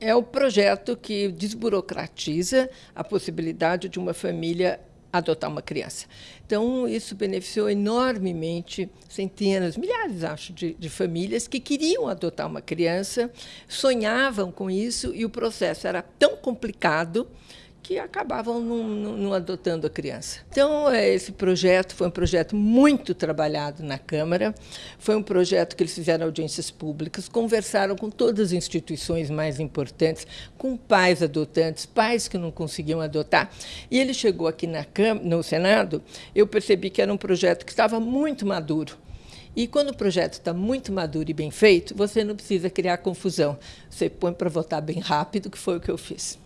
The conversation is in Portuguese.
é o projeto que desburocratiza a possibilidade de uma família adotar uma criança. Então, isso beneficiou enormemente centenas, milhares, acho, de, de, famílias que queriam adotar uma criança, sonhavam com isso, e o processo era tão complicado que acabavam não, adotando a criança. Então, é, esse projeto foi um projeto muito trabalhado na Câmara, foi um projeto que eles fizeram audiências públicas, conversaram com todas as instituições mais importantes, com pais adotantes, pais que não conseguiam adotar. E ele chegou aqui na Câmara, no Senado, eu percebi que era um projeto que estava muito maduro. E quando o projeto está muito maduro e bem feito, você não precisa criar confusão. Você põe para votar bem rápido, que foi o que eu fiz.